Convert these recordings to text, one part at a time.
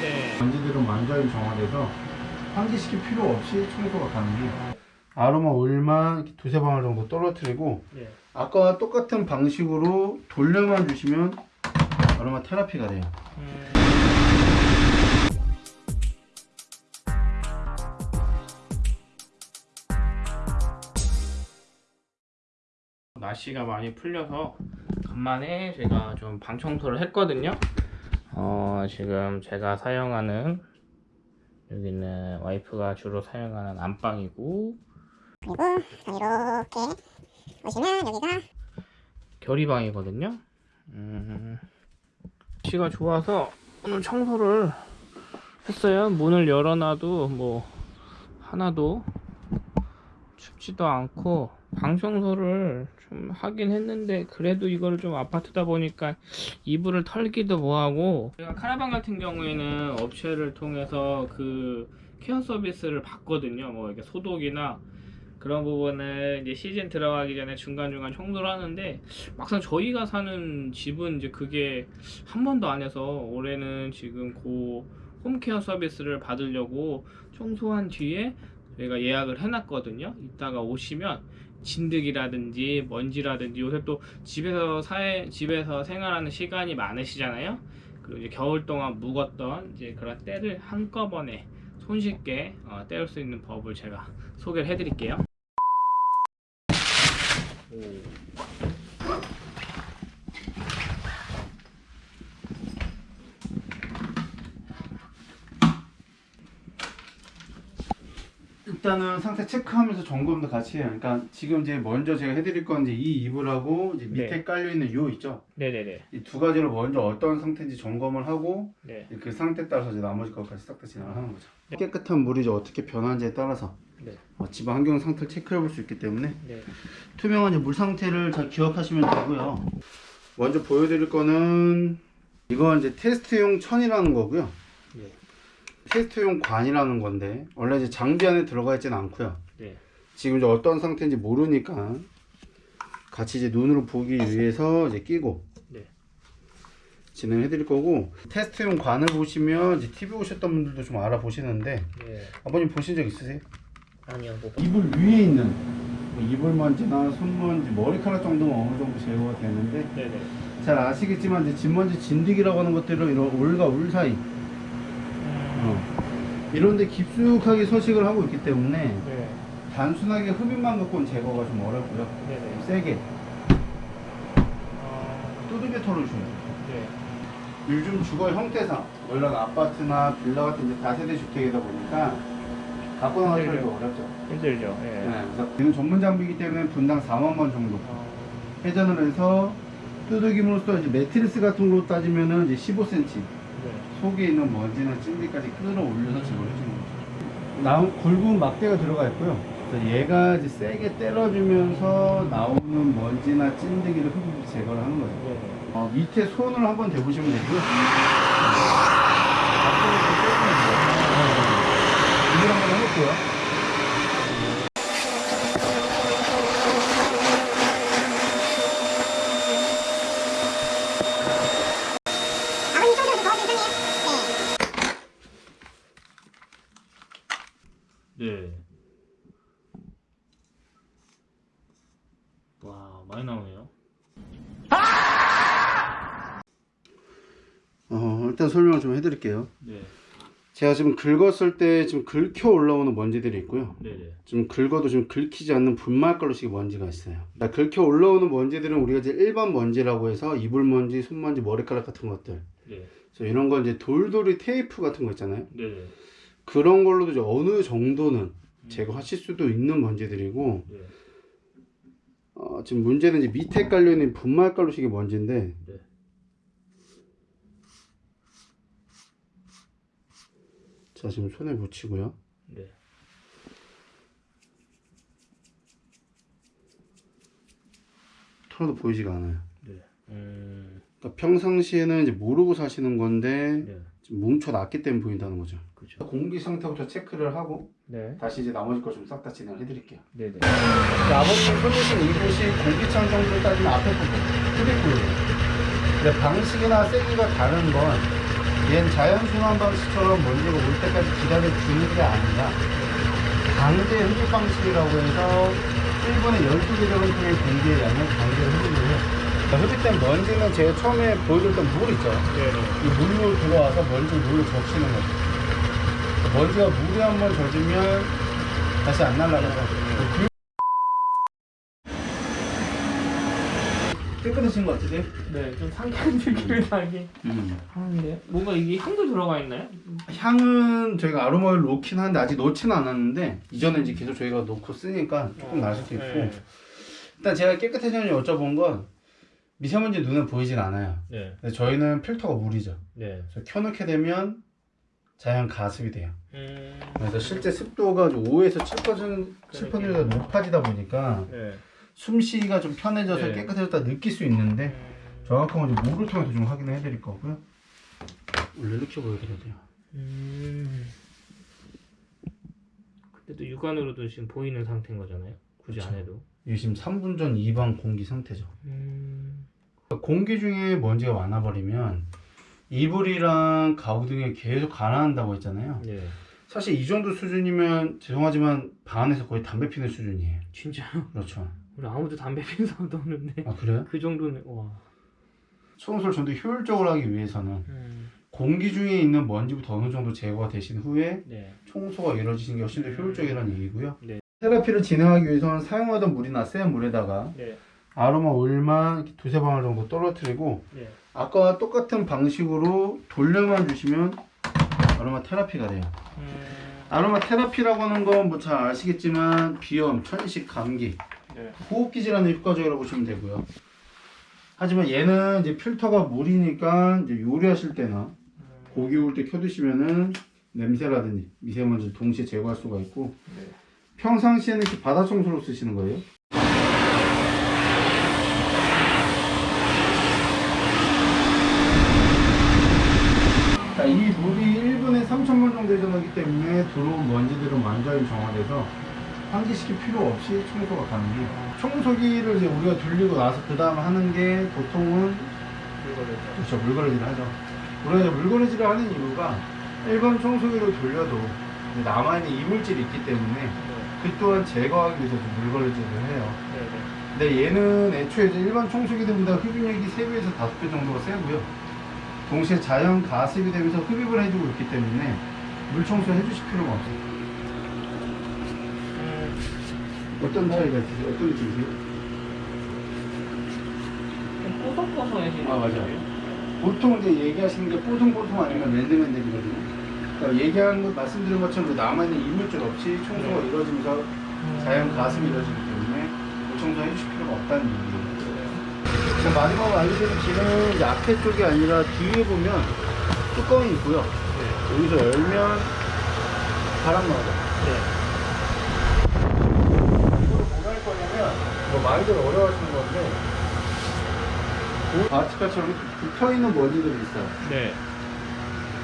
네. 먼지들은 완전히 정화돼서 환기시킬 필요 없이 청소가 가능해요. 아로마 오일만 두세 방울 정도 떨어뜨리고 네. 아까와 똑같은 방식으로 돌려만 주시면 아로마 테라피가 돼요. 음. 날씨가 많이 풀려서 간만에 제가 좀 방 청소를 했거든요. 어, 지금 제가 사용하는 여기는 와이프가 주로 사용하는 안방이고 그리고 이렇게 보시면 여기가 결의방이거든요. 음, 날씨가 좋아서 오늘 청소를 했어요. 문을 열어놔도 뭐 하나도 춥지도 않고 방 청소를 좀 하긴 했는데 그래도 이거를 좀 아파트다 보니까 이불을 털기도 뭐하고 제가 카라반 같은 경우에는 업체를 통해서 그 케어 서비스를 받거든요. 뭐 이렇게 소독이나 그런 부분을 이제 시즌 들어가기 전에 중간중간 청소를 하는데 막상 저희가 사는 집은 이제 그게 한 번도 안 해서 올해는 지금 고 홈케어 서비스를 받으려고 청소한 뒤에 저희가 예약을 해놨거든요. 이따가 오시면 진드기라든지 먼지라든지 요새 또 집에서 사회 집에서 생활하는 시간이 많으시잖아요. 그리고 이제 겨울 동안 묵었던 이제 그런 때를 한꺼번에 손쉽게 어, 떼울 수 있는 법을 제가 소개를 해드릴게요. 일단은 상태 체크하면서 점검도 같이 해요. 그러니까 지금 이제 먼저 제가 해드릴 건 이제 이 이불하고 이제 밑에 네. 깔려 있는 요 있죠. 네네네. 이 두 가지를 먼저 어떤 상태인지 점검을 하고 네. 그 상태 따라서 이제 나머지 것까지 싹 다 진행을 하는 거죠. 네. 깨끗한 물이 이제 어떻게 변하는지에 따라서 네. 어, 집안 환경 상태를 체크해 볼 수 있기 때문에 네. 투명한 이제 물 상태를 잘 기억하시면 되고요. 먼저 보여드릴 거는 이건 이제 테스트용 천이라는 거고요. 네. 테스트용 관이라는 건데 원래 이제 장비 안에 들어가 있지는 않고요. 네. 지금 이제 어떤 상태인지 모르니까 같이 이제 눈으로 보기 위해서 이제 끼고 네. 진행해 드릴 거고 테스트용 관을 보시면 이제 TV 오셨던 분들도 좀 알아보시는데 네. 아버님 보신 적 있으세요? 아니요. 뭐. 이불 위에 있는 뭐 이불 먼지나 손 먼지 머리카락 정도는 어느 정도 제거가 되는데 네네. 잘 아시겠지만 이제 진먼지 진드기라고 하는 것들은 이런 올과 울 사이 어, 이런데 깊숙하게 서식을 하고 있기 때문에 네. 단순하게 흡입만 갖고는 제거가 좀 어렵고요 네네. 세게 어, 두들겨 털어주셔야 돼요 네. 요즘 주거 형태상 원래 아파트나 빌라 같은 이제 다세대 주택이다 보니까 갖고 힘들죠. 어렵죠 힘들죠. 예. 네, 그래서 이는 전문 장비이기 때문에 분당 4만 원 정도 어, 회전을 해서 두들김으로써 이제 매트리스 같은 걸로 따지면은 이제 15cm 네. 속에 있는 먼지나 찜질까지 끌어올려서 제거를 해주는 거죠. 나온 굵은 막대가 들어가 있고요. 얘가 이제 세게 때려주면서 나오는 먼지나 찜들기를 흡입 제거를 하는 거죠. 네. 어, 밑에 손을 한번 대보시면 되고요. 이걸 한번 해볼게요. 아버님 청소도 더 괜찮네요. 네. 네. 와, 많이 나오네요. 어, 일단 설명을 좀 해드릴게요. 네. 제가 지금 긁었을 때 지금 긁혀 올라오는 먼지들이 있고요. 네네. 좀 긁어도 좀 긁히지 않는 분말가루식 먼지가 있어요. 그러니까 긁혀 올라오는 먼지들은 우리가 이제 일반 먼지라고 해서 이불 먼지, 손 먼지, 머리카락 같은 것들. 네. 그래서 이런 건 이제 돌돌이 테이프 같은 거 있잖아요. 네네. 그런 걸로도 이제 어느 정도는 제거하실 수도 있는 먼지들이고, 네. 어, 지금 문제는 이제 밑에 깔려 있는 분말가루식의 먼지인데, 네. 자 지금 손에 묻히고요. 네. 털어도 보이지가 않아요. 네. 음, 그러니까 평상시에는 이제 모르고 사시는 건데 뭉쳐놨기 때문에 보인다는 거죠. 그죠. 공기 상태부터 체크를 하고 네. 다시 이제 나머지 거좀싹 다 진행을 해드릴게요. 네네. 아버님 손으신 이곳이 공기창 정도를 따지면 앞에 부분, 근데 방식이나 세기가 다른 건 얘는 자연순환 방식처럼 먼지가 올 때까지 기다려주는 게 아니라 강제 흡입 방식이라고 해서 1분에 12개 정도의 공기의 양을 강제로 흡입을 해요. 그러니까 흡입된 먼지는 제가 처음에 보여줬던 물 있죠. 네네. 이 물로 들어와서 먼지 물로 적시는 거죠. 먼지가 물에 한번 젖으면 다시 안 날아가죠. 깨끗해진 것 같으세요? 네, 좀 상쾌한 느낌이 나긴 하는데 뭔가 이게 향도 들어가 있나요? 향은 저희가 아로마를 놓긴 하는데 아직 놓지는 않았는데 이전에 이제 계속 저희가 놓고 쓰니까 조금 날 수도 있고 네. 일단 제가 깨끗해졌는지 여쭤본 건 미세먼지 눈에 보이진 않아요. 네. 근데 저희는 필터가 물이죠. 네. 그래서 켜놓게 되면 자연 가습이 돼요. 음. 그래서 실제 습도가 5에서 7%, 7%가 높아지다 보니까 네. 숨쉬기가 좀 편해져서 네. 깨끗해졌다 느낄 수 있는데 정확한 건 물을 통해서 좀 확인해 드릴 거고요. 원래 이렇게 보여드려야 돼요. 음. 근데 또 육안으로도 지금 보이는 상태인 거잖아요. 굳이 안 해도. 이게 지금 3분 전 이방 공기 상태죠. 음. 공기 중에 먼지가 많아버리면 이불이랑 가구 등에 계속 가라앉는다고 했잖아요. 네. 사실 이 정도 수준이면 죄송하지만 방 안에서 거의 담배 피는 수준이에요. 진짜요? 그렇죠. 우리 아무도 담배 피는 사람도 없는데 아 그래요? 그 정도는 와. 청소를 좀 더 효율적으로 하기 위해서는 음. 공기 중에 있는 먼지부터 어느 정도 제거가 되신 후에 네. 청소가 이루어지는 게 훨씬 더 효율적이라는 얘기고요. 네. 테라피를 진행하기 위해서는 사용하던 물이나 센 물에다가 네. 아로마 오일만 두세 방울 정도 떨어뜨리고 네. 아까와 똑같은 방식으로 돌려만 주시면 아로마 테라피가 돼요. 음. 아로마 테라피라고 하는 건 뭐 잘 아시겠지만 비염, 천식, 감기, 네. 호흡기 질환에 효과적이라고 보시면 되고요. 하지만 얘는 이제 필터가 물이니까 이제 요리하실 때나 고기 구울 때 켜두시면은 냄새라든지 미세먼지를 동시에 제거할 수가 있고 네. 평상시에는 이렇게 바다 청소로 쓰시는 거예요. 자, 이 물이 1분에 3,000번 정도 회전하기 때문에 들어온 완전히 정화돼서 환기시킬 필요 없이 청소가 가능해요. 청소기를 이제 우리가 돌리고 나서 그 다음 하는 게 보통은 이거를 그렇죠 물걸레질을 하죠. 우리가 물걸레질을 하는 이유가 일반 청소기로 돌려도 남아있는 이물질이 있기 때문에 네. 그 또한 제거하기 위해서 좀 물걸레질을 해요. 네. 네. 근데 얘는 애초에 일반 청소기들보다 흡입력이 3배에서 5배 정도가 세고요. 동시에 자연 가습이 되면서 흡입을 해주고 있기 때문에 물 청소 해 주실 필요가 없어요. 음. 어떤 차이가 있으세요? 어떤 느낌이세요? 좀 뽀송뽀송해지는 아, 맞아요. 보통 이제 얘기하시는 게 뽀송뽀송 아니면 맨들맨들이거든요. 그러니까 얘기하는 것, 말씀드린 것처럼 그 남아있는 이물질 없이 청소가 네. 이루어지면서 자연 가습이 이루어지기 때문에 물 청소 해주실 필요가 없다는 얘기예요. 자, 마지막으로 알려드린 이제 앞에 쪽이 아니라 뒤에 보면 뚜껑이 있고요. 여기서 열면 바람 나오죠. 이거를 뭐할 거냐면, 뭐 많이들 어려워하시는 건데, 아티카처럼 붙어있는 먼지들이 있어요. 네.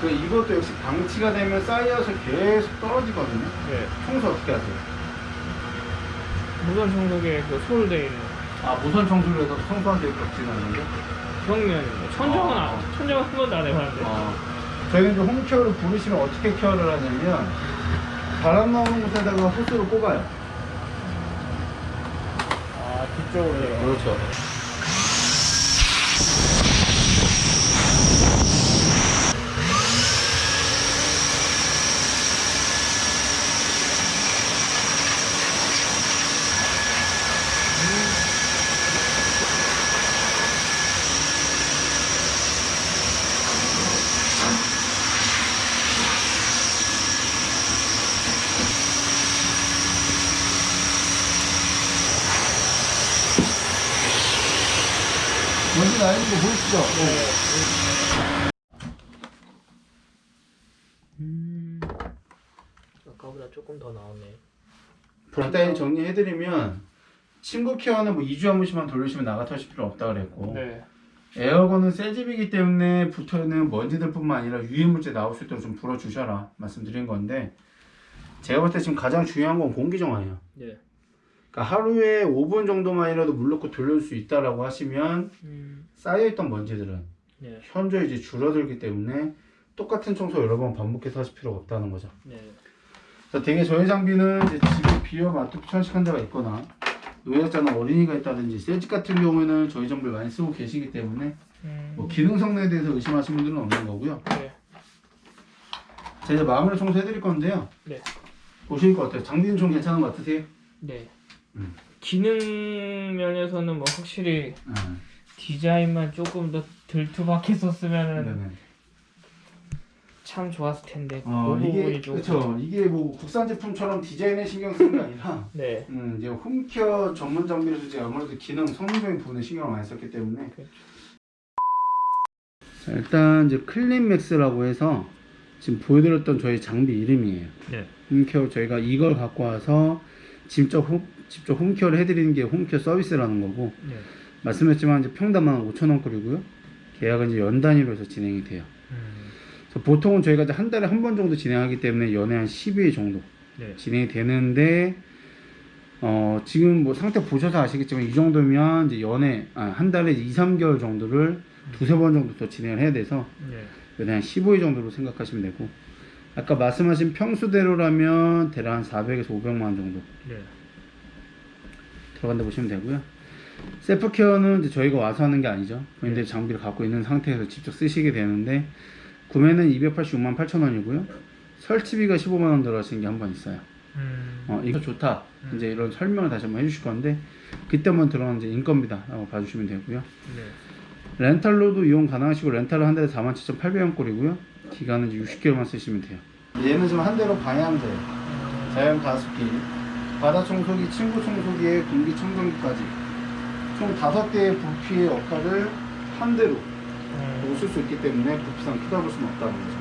그 이것도 역시 방치가 되면 쌓여서 계속 떨어지거든요. 네. 청소 어떻게 하세요? 무선 청소기에 그 소울돼 있는 아, 무선 청소를 해서 청소한 데 겹치는 건데? 그런 면입니다. 천정은 아. 안, 천정은 한 번도 안 해봤는데. 어, 저희는 이제 홈케어를 부르시면 어떻게 케어를 하냐면 바람 나오는 곳에다가 호스를 꼽아요. 아 뒤쪽으로 해요. 그렇죠. 먼지 나는 거 보이시죠? 음. 아까보다 조금 더 나오네. 간단히 정리해드리면 친구 케어는 뭐 2주에 한 번씩만 돌리시면 나가터 하실 필요 없다 그랬고 네. 에어건은 새 집이기 때문에 붙어있는 먼지들뿐만 아니라 유해물질 나올 수 있도록 좀 불어주셔라 말씀드린 건데 제가 볼 때 지금 가장 중요한 건 공기정화예요 네. 그러니까 하루에 5분 정도만이라도 물 넣고 돌릴 수 있다라고 하시면 음. 쌓여있던 먼지들은 네. 현저히 이제 줄어들기 때문에 똑같은 청소 여러 번 반복해서 하실 필요가 없다는 거죠. 네. 그래서 되게 저희 장비는 이제 집에 비어 맞도 편식한 데가 있거나 노약자나 어린이가 있다든지 새집 같은 경우에는 저희 장비를 많이 쓰고 계시기 때문에 음, 뭐 기능 성능에 대해서 의심하시는 분들은 없는 거고요. 네. 자 이제 마무리 청소해 드릴 건데요. 네. 보시니까 어때요? 장비는 좀 괜찮은 것 같으세요? 네. 음. 기능 면에서는 뭐 확실히 네. 디자인만 조금 더 덜 투박했었으면은. 참 좋았을 텐데 어 그 이게 그렇죠. 이게 뭐 국산 제품처럼 디자인에 신경 쓰는 게 아니라 네. 음, 이제 home care 전문 장비로서 이제 아무래도 기능 성능적인 부분에 신경을 많이 썼기 때문에 그렇죠. 자, 일단 이제 클린맥스라고 해서 지금 보여드렸던 저희 장비 이름이에요. 네. 홈케어 저희가 이걸 갖고 와서 직접 홈, 직접 홈케어를 해드리는 게 홈케어 서비스라는 거고 네. 말씀했지만 이제 평당만 5천 원꼴이고요. 계약은 이제 연 단위로 해서 진행이 돼요. 음, 보통은 저희가 이제 한 달에 한 번 정도 진행하기 때문에 연에 한 10일 정도 네. 진행이 되는데 어 지금 뭐 상태 보셔서 아시겠지만 이 정도면 이제 연에 아, 한 달에 2, 3개월 정도를 두세 번 정도 더 진행을 해야 돼서 네. 연에 한 15일 정도로 생각하시면 되고 아까 말씀하신 평수대로라면 대략 한 400에서 500만 원 정도 네. 들어간다 보시면 되고요. 셀프 케어는 이제 저희가 와서 하는 게 아니죠. 본인들이 장비를 갖고 있는 상태에서 직접 쓰시게 되는데 구매는 286만 8천 원이고요. 설치비가 15만 원 들어가시는 게 한 번 있어요. 음, 어, 이거 좋다. 음. 이제 이런 설명을 다시 한번 해주실 건데 그때만 들어가는 이제 인건비다 라고 봐주시면 되고요. 네. 렌탈로도 이용 가능하시고 렌탈은 한 달에 47,800원 꼴이고요. 기간은 이제 60개월만 쓰시면 돼요. 얘는 지금 한 대로 방향제, 자연 가습기, 바다 청소기, 침구 청소기에 공기 청정기까지 총 다섯 개의 부피의 역할을 한 대로 음, 쓸수 있기 때문에 부피상 크다 볼 수는 없다는 거죠.